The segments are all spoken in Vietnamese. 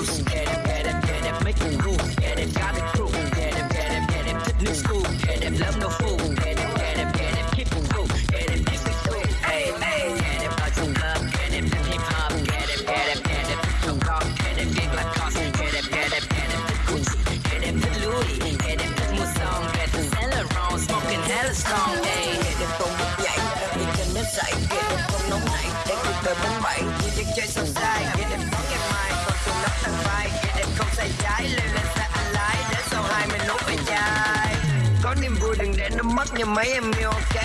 News. your man milk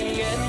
lying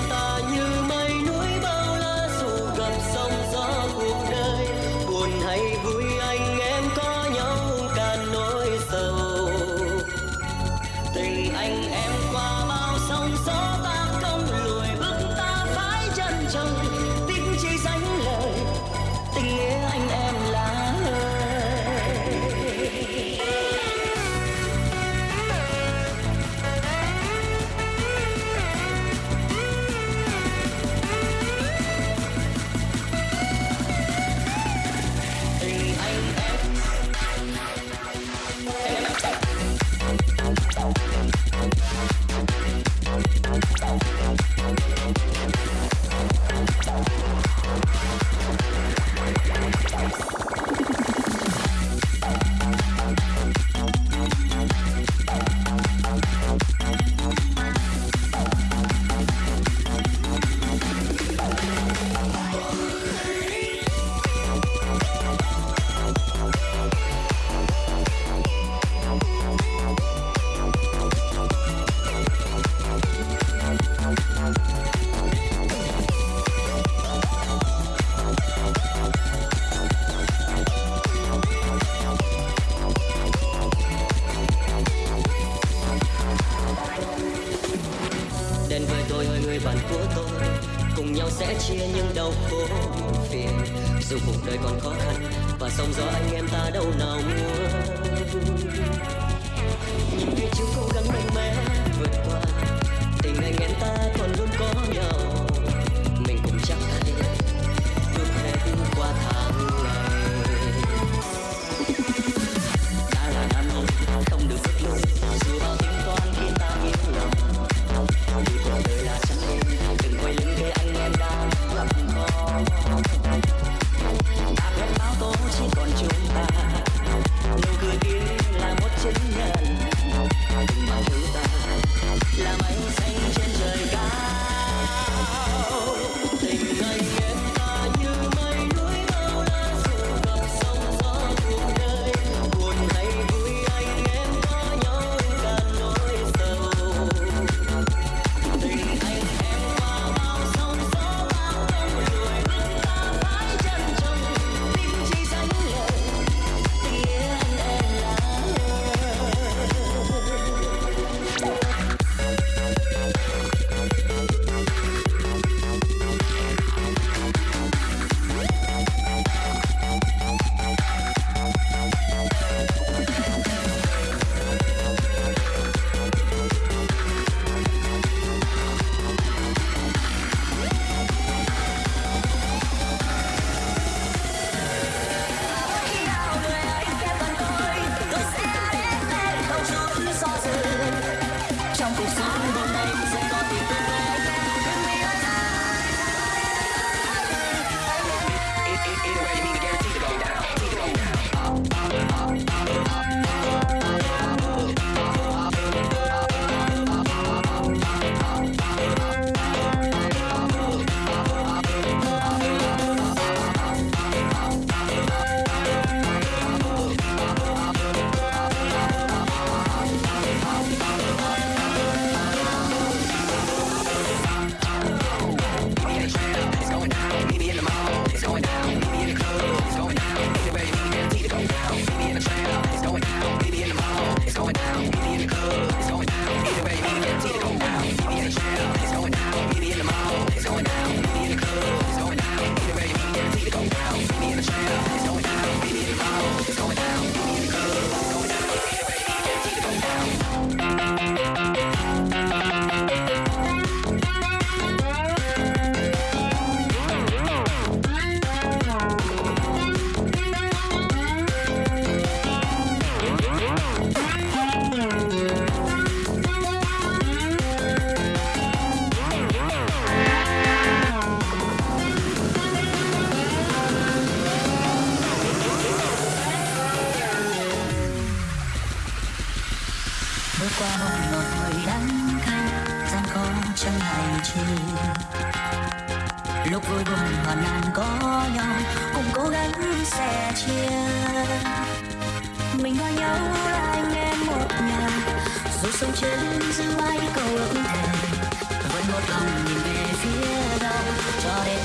lòng nhìn về phía đông cho đến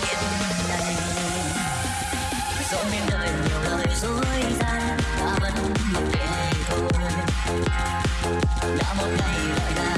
hiện nay dẫu bên đời nhiều lời dối gian ta vẫn mặc kệ thôi đã một ngày lại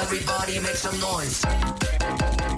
Everybody make some noise.